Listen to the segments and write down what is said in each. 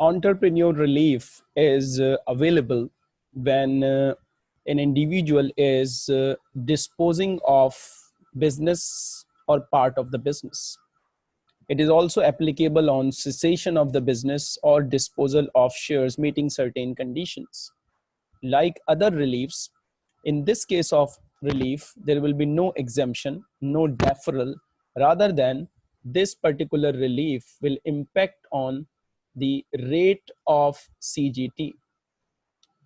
entrepreneur relief is uh, available when uh, an individual is uh, disposing of business or part of the business. It is also applicable on cessation of the business or disposal of shares meeting certain conditions. Like other reliefs, in this case of relief, there will be no exemption, no deferral, rather than this particular relief will impact on the rate of CGT.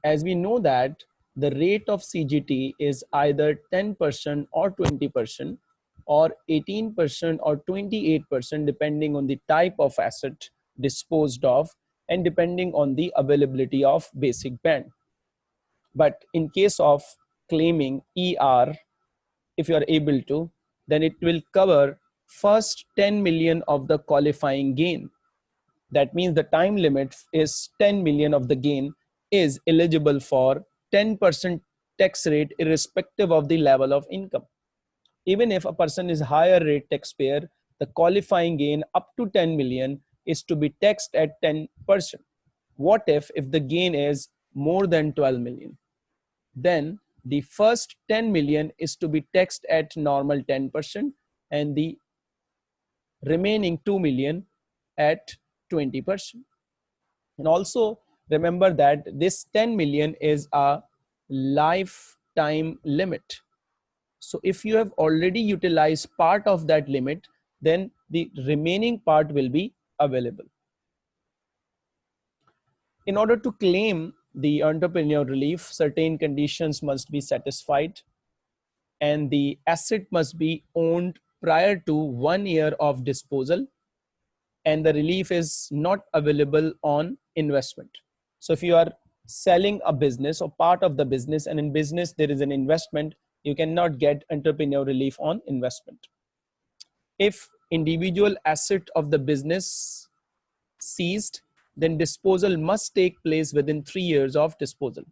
As we know that the rate of CGT is either 10% or 20% or 18% or 28% depending on the type of asset disposed of and depending on the availability of basic band. But in case of claiming ER, if you are able to, then it will cover first 10 million of the qualifying gain. That means the time limit is 10 million of the gain is eligible for 10% tax rate irrespective of the level of income. Even if a person is higher rate taxpayer, the qualifying gain up to 10 million is to be taxed at 10%. What if, if the gain is more than 12 million? Then the first 10 million is to be taxed at normal 10% and the remaining 2 million at 20%. And also remember that this 10 million is a lifetime limit. So if you have already utilized part of that limit, then the remaining part will be available. In order to claim the entrepreneur relief, certain conditions must be satisfied and the asset must be owned prior to one year of disposal and the relief is not available on investment. So if you are selling a business or part of the business and in business there is an investment, you cannot get entrepreneur relief on investment. If individual asset of the business seized, then disposal must take place within three years of disposal.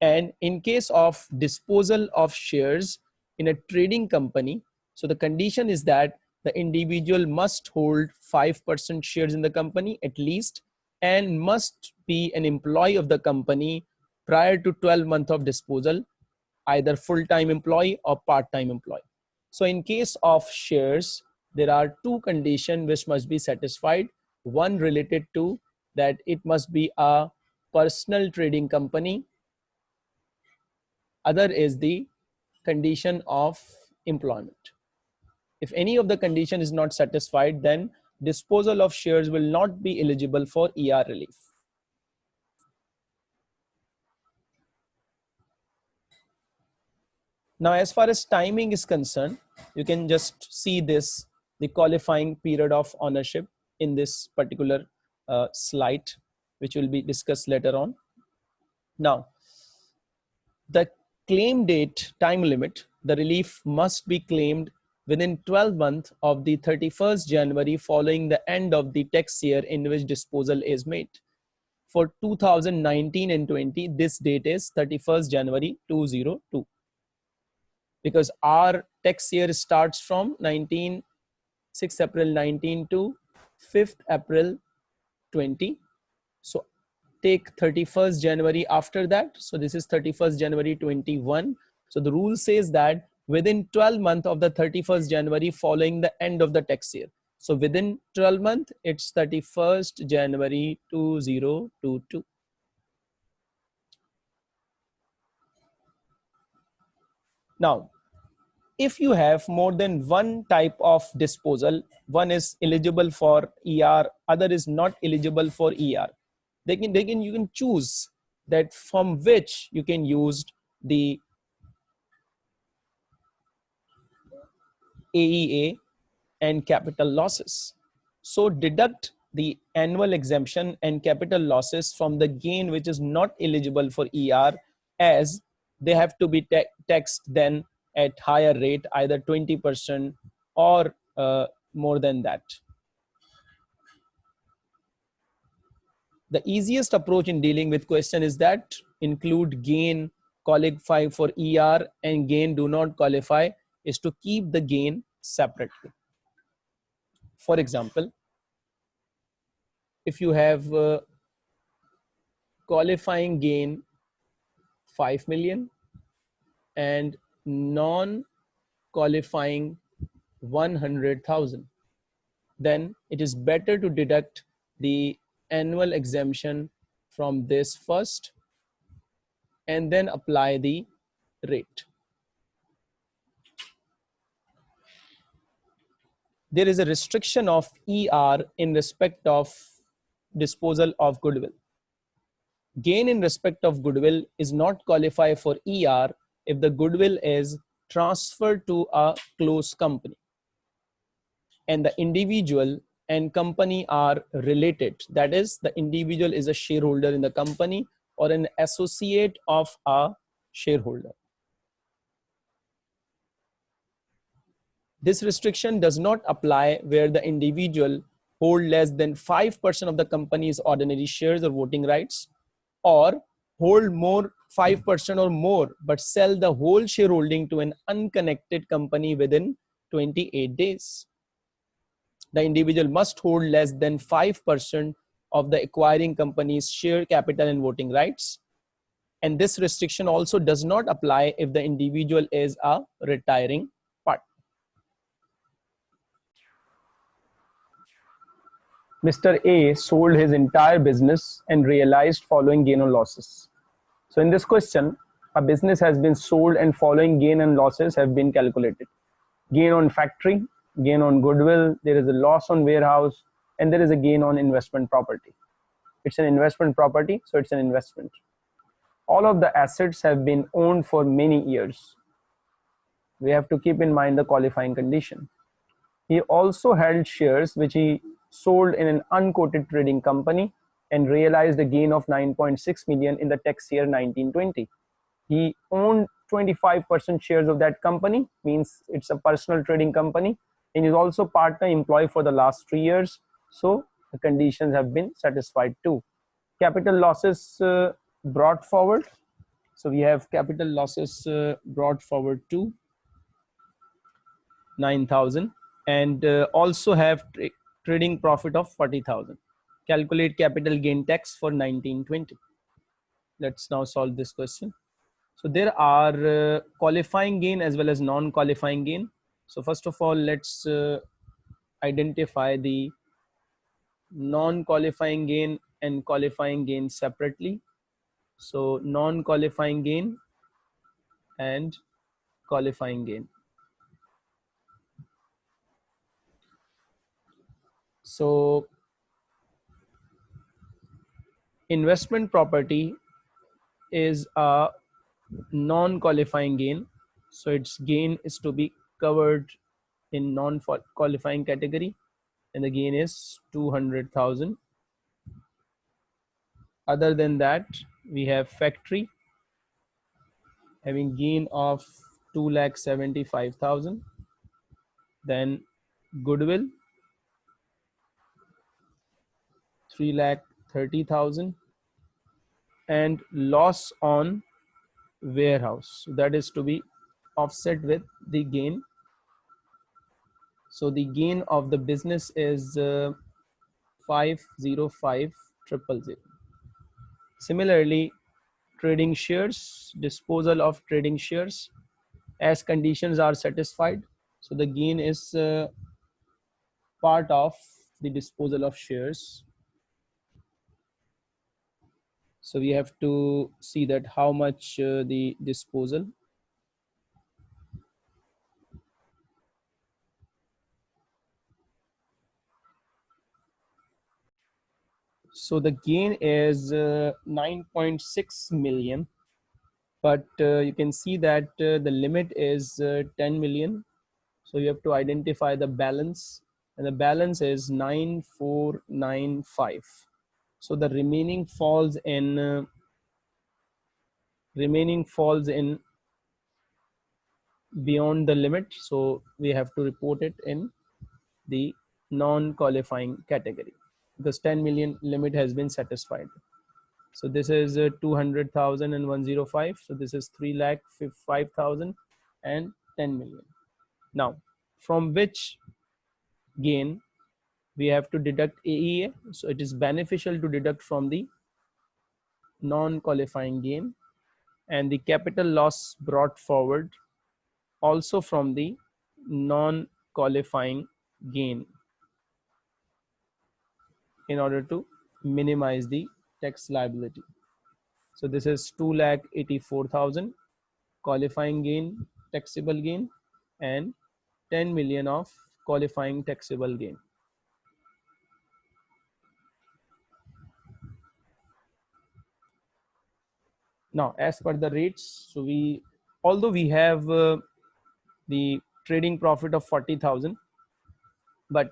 And in case of disposal of shares in a trading company, so the condition is that the individual must hold 5% shares in the company at least and must be an employee of the company prior to 12 months of disposal, either full-time employee or part-time employee. So in case of shares, there are two conditions which must be satisfied. One related to that it must be a personal trading company. Other is the condition of employment. If any of the condition is not satisfied, then disposal of shares will not be eligible for ER relief. Now, as far as timing is concerned, you can just see this, the qualifying period of ownership in this particular uh, slide, which will be discussed later on. Now, the claim date time limit, the relief must be claimed within 12 months of the 31st January following the end of the tax year in which disposal is made. For 2019 and 20, this date is 31st January 2002. Because our tax year starts from 19, 6 April 19 to 5th April 20. So take 31st January after that. So this is 31st January 21. So the rule says that within 12 month of the 31st January following the end of the tax year. So within 12 month, it's 31st January 2022. Now, if you have more than one type of disposal, one is eligible for ER, other is not eligible for ER. They can, they can, you can choose that from which you can use the AEA and capital losses. So deduct the annual exemption and capital losses from the gain which is not eligible for ER as they have to be taxed then at higher rate either 20% or uh, more than that. The easiest approach in dealing with question is that include gain qualify for ER and gain do not qualify is to keep the gain separately. For example, if you have uh, qualifying gain 5 million and non qualifying 100,000 then it is better to deduct the annual exemption from this first and then apply the rate. There is a restriction of ER in respect of disposal of goodwill. Gain in respect of goodwill is not qualify for ER if the goodwill is transferred to a close company and the individual and company are related. That is, the individual is a shareholder in the company or an associate of a shareholder. This restriction does not apply where the individual hold less than 5% of the company's ordinary shares or voting rights or hold more 5% or more but sell the whole shareholding to an unconnected company within 28 days the individual must hold less than 5% of the acquiring company's share capital and voting rights. And this restriction also does not apply if the individual is a retiring partner. Mr. A sold his entire business and realized following gain or losses. So in this question, a business has been sold and following gain and losses have been calculated. Gain on factory, gain on goodwill, there is a loss on warehouse, and there is a gain on investment property. It's an investment property, so it's an investment. All of the assets have been owned for many years. We have to keep in mind the qualifying condition. He also held shares which he sold in an unquoted trading company and realized a gain of 9.6 million in the tax year 1920. He owned 25% shares of that company, means it's a personal trading company and is also partner employee for the last three years. So the conditions have been satisfied too. Capital losses uh, brought forward. So we have capital losses uh, brought forward to 9,000 and uh, also have trading profit of 40,000. Calculate capital gain tax for 1920. Let's now solve this question. So there are uh, qualifying gain as well as non-qualifying gain. So first of all, let's uh, identify the non-qualifying gain and qualifying gain separately. So non-qualifying gain and qualifying gain. So investment property is a non-qualifying gain. So its gain is to be covered in non-qualifying category and the gain is 200,000. Other than that, we have factory having gain of 2,75,000. Then goodwill, 3,30,000 and loss on warehouse. That is to be offset with the gain so the gain of the business is uh, 505 triple zero. Similarly, trading shares, disposal of trading shares as conditions are satisfied. So the gain is uh, part of the disposal of shares. So we have to see that how much uh, the disposal So the gain is uh, 9.6 million, but uh, you can see that uh, the limit is uh, 10 million. So you have to identify the balance and the balance is 9495. So the remaining falls in uh, remaining falls in beyond the limit. So we have to report it in the non-qualifying category because 10 million limit has been satisfied. So this is uh, 200,000 and 105. So this is 3 lakh 5,000 and 10 million. Now, from which gain we have to deduct AEA. So it is beneficial to deduct from the non-qualifying gain and the capital loss brought forward also from the non-qualifying gain in order to minimize the tax liability. So this is 2 lakh 84,000 qualifying gain, taxable gain and 10 million of qualifying taxable gain. Now, as per the rates, so we, although we have uh, the trading profit of 40,000, but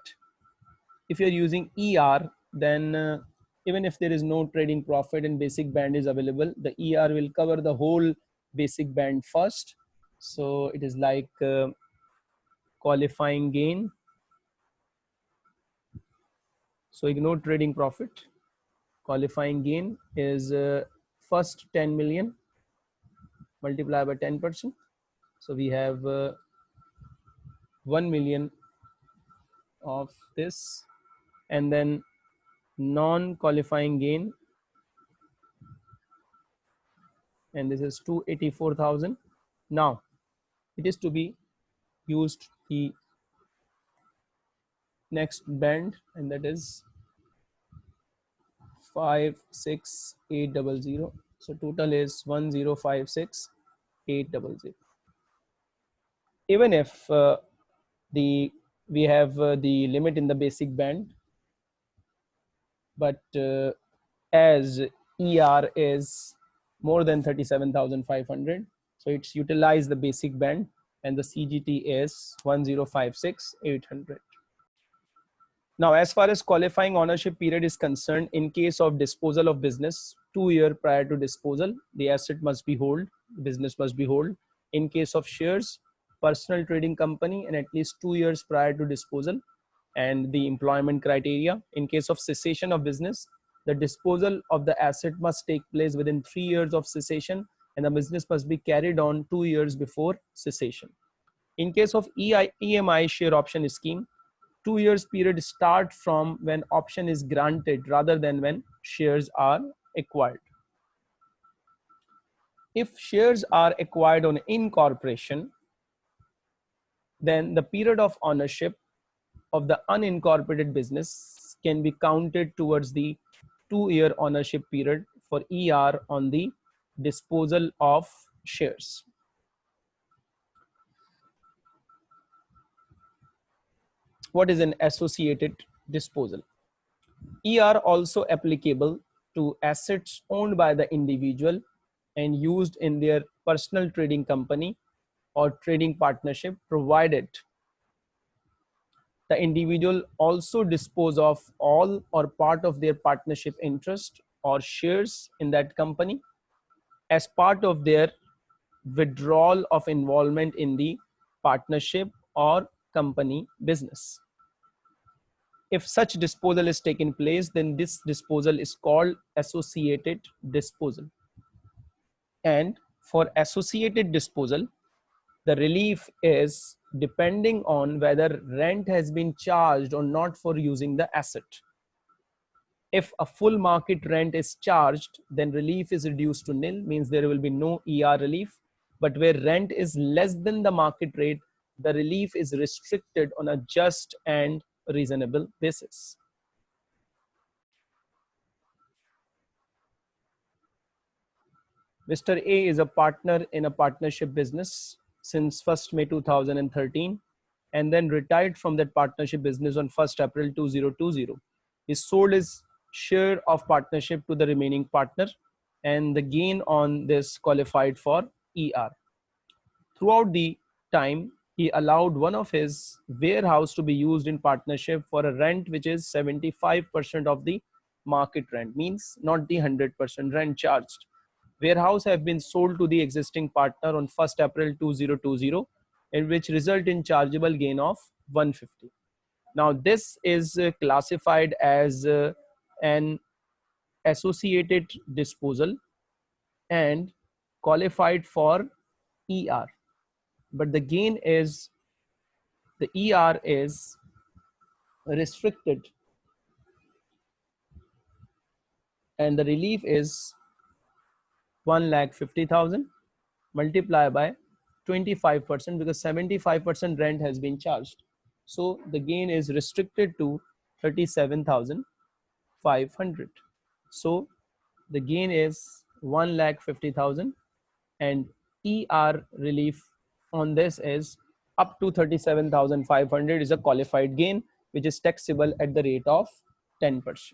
if you're using ER, then uh, even if there is no trading profit and basic band is available, the ER will cover the whole basic band first. So it is like uh, qualifying gain. So ignore trading profit. Qualifying gain is uh, first 10 million multiply by 10%. So we have uh, 1 million of this and then non-qualifying gain and this is 284,000 now it is to be used the next band and that is 56800 so total is 1056800 even if uh, the we have uh, the limit in the basic band but uh, as ER is more than 37,500 so it's utilized the basic band and the CGT is 1056800 now, as far as qualifying ownership period is concerned, in case of disposal of business, two year prior to disposal, the asset must be hold, business must be hold. In case of shares, personal trading company and at least two years prior to disposal and the employment criteria. In case of cessation of business, the disposal of the asset must take place within three years of cessation and the business must be carried on two years before cessation. In case of EI, EMI share option scheme, two years period start from when option is granted rather than when shares are acquired. If shares are acquired on incorporation, then the period of ownership of the unincorporated business can be counted towards the two-year ownership period for ER on the disposal of shares. What is an associated disposal? Er also applicable to assets owned by the individual and used in their personal trading company or trading partnership provided the individual also dispose of all or part of their partnership interest or shares in that company as part of their withdrawal of involvement in the partnership or company business. If such disposal is taken place, then this disposal is called associated disposal. And for associated disposal, the relief is depending on whether rent has been charged or not for using the asset. If a full market rent is charged, then relief is reduced to nil, means there will be no ER relief. But where rent is less than the market rate, the relief is restricted on a just and reasonable basis. Mr. A is a partner in a partnership business since 1st May 2013 and then retired from that partnership business on 1st April 2020. He sold his share of partnership to the remaining partner and the gain on this qualified for ER. Throughout the time, he allowed one of his warehouse to be used in partnership for a rent which is 75% of the market rent means not the 100% rent charged. Warehouse have been sold to the existing partner on 1st april 2020 in which result in chargeable gain of 150 now this is uh, classified as uh, an associated disposal and qualified for er but the gain is the ER is restricted and the relief is 1 lakh 50,000 multiply by 25% because 75% rent has been charged. So the gain is restricted to 37,500. So the gain is 1 lakh 50,000 and ER relief on this is up to 37,500 is a qualified gain which is taxable at the rate of 10%.